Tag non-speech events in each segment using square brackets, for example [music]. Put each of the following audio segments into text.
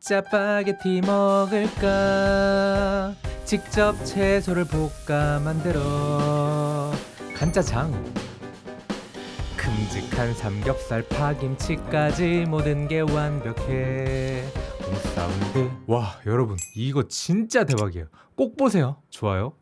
짜파게티 먹을까? 직접 채소를 볶아 만들어. 간짜장. 큼직한 삼겹살 파김치까지 모든 게 완벽해. 홈사운드. 와 여러분 이거 진짜 대박이에요. 꼭 보세요. 좋아요.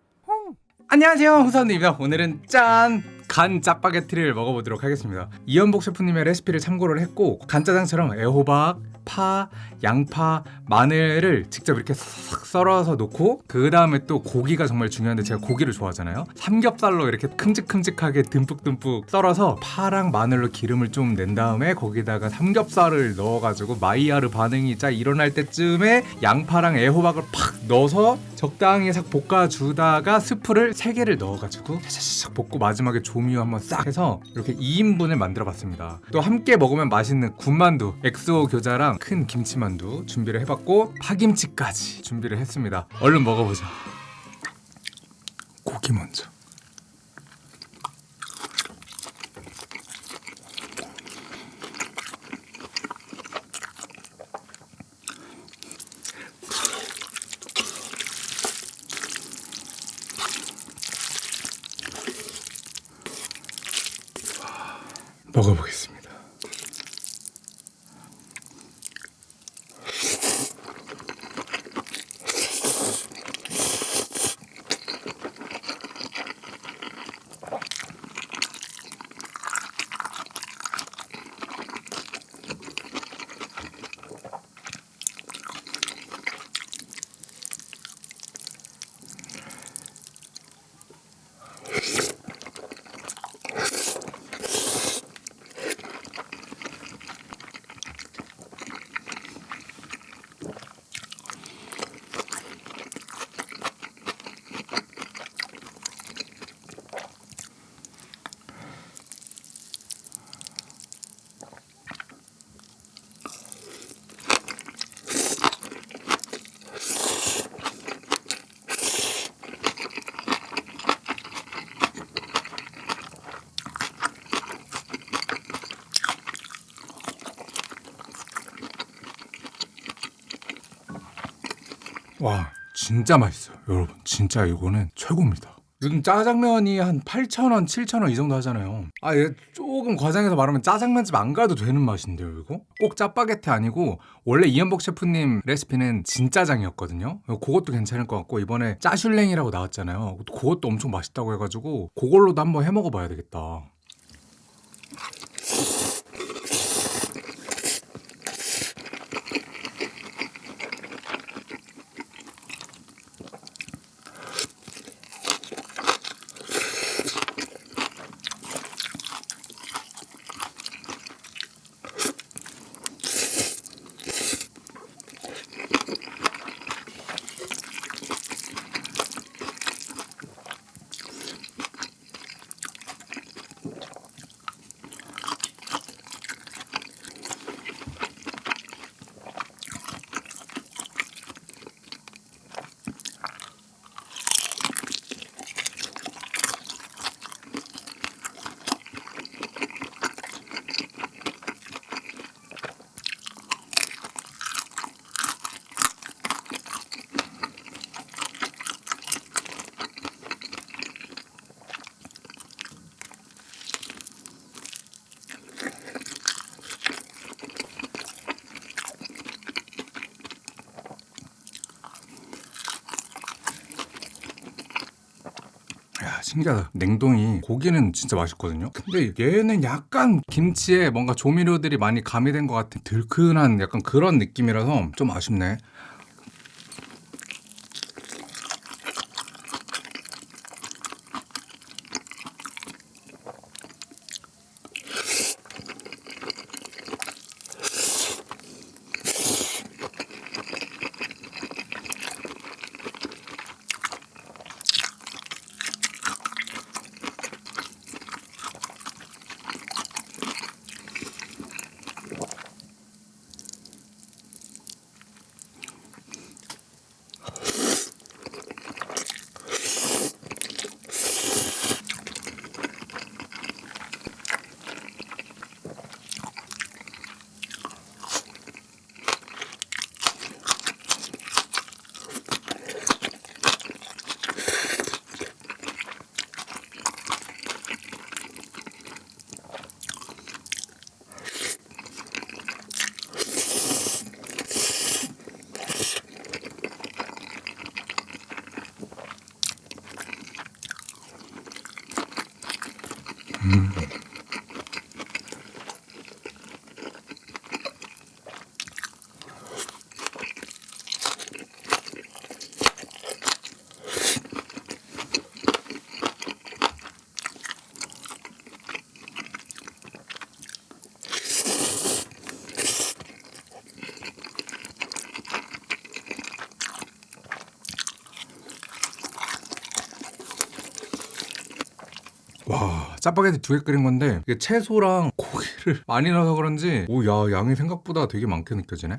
안녕하세요 후사원입니다 오늘은 짠! 간 짜파게티를 먹어보도록 하겠습니다. 이연복 셰프님의 레시피를 참고를 했고 간짜장처럼 애호박, 파, 양파, 마늘을 직접 이렇게 싹 썰어서 놓고 그 다음에 또 고기가 정말 중요한데 제가 고기를 좋아하잖아요. 삼겹살로 이렇게 큼직큼직하게 듬뿍듬뿍 썰어서 파랑 마늘로 기름을 좀 낸 다음에 거기다가 삼겹살을 넣어가지고 마이야르 반응이 짜 일어날 때쯤에 양파랑 애호박을 팍 넣어서 적당히 싹 볶아주다가 스프를 3개를 넣어가지고 샤샤샥 볶고 마지막에 조미유 한번 싹 해서 이렇게 2인분을 만들어 봤습니다. 또 함께 먹으면 맛있는 군만두 XO 교자랑 큰 김치만두 준비를 해봤고 파김치까지 준비를 했습니다. 얼른 먹어보자. 고기 먼저 먹어보겠습니다. 와 진짜 맛있어요. 여러분 진짜 이거는 최고입니다. 요즘 짜장면이 한 8,000원, 7,000원 이 정도 하잖아요. 아 얘 조금 과장해서 말하면 짜장면집 안 가도 되는 맛인데요 이거? 꼭 짜파게티 아니고 원래 이현복 셰프님 레시피는 진짜장이었거든요. 그것도 괜찮을 것 같고 이번에 짜슐랭이라고 나왔잖아요. 그것도 엄청 맛있다고 해가지고 그걸로도 한번 해 먹어봐야 되겠다 야 신기하다. 냉동이 고기는 진짜 맛있거든요. 근데 얘는 약간 김치에 뭔가 조미료들이 많이 가미된 것 같은 들큰한 약간 그런 느낌이라서 좀 아쉽네 Mm-hmm. 짜파게티 두 개 끓인 건데 이게 채소랑 고기를 [laughs] 많이 넣어서 그런지 오야 양이 생각보다 되게 많게 느껴지네.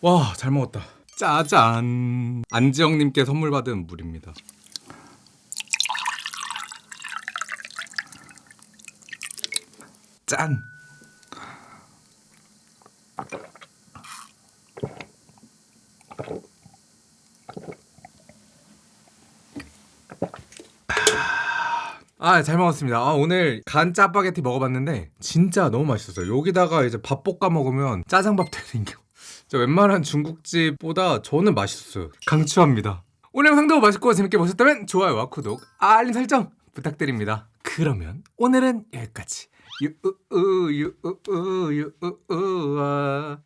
와 잘 먹었다. 짜잔. 안지영님께 선물 받은 물입니다. 짠. 아, 잘 먹었습니다. 아, 오늘 간 짜파게티 먹어봤는데 진짜 너무 맛있었어요. 여기다가 이제 밥 볶아 먹으면 짜장밥 되는 게. 웬만한 중국집보다 저는 맛있었어요. 강추합니다. 오늘 영상도 맛있고 재밌게 보셨다면 좋아요와 구독, 알림 설정 부탁드립니다. 그러면 오늘은 여기까지. 유우우 유우우 유우우아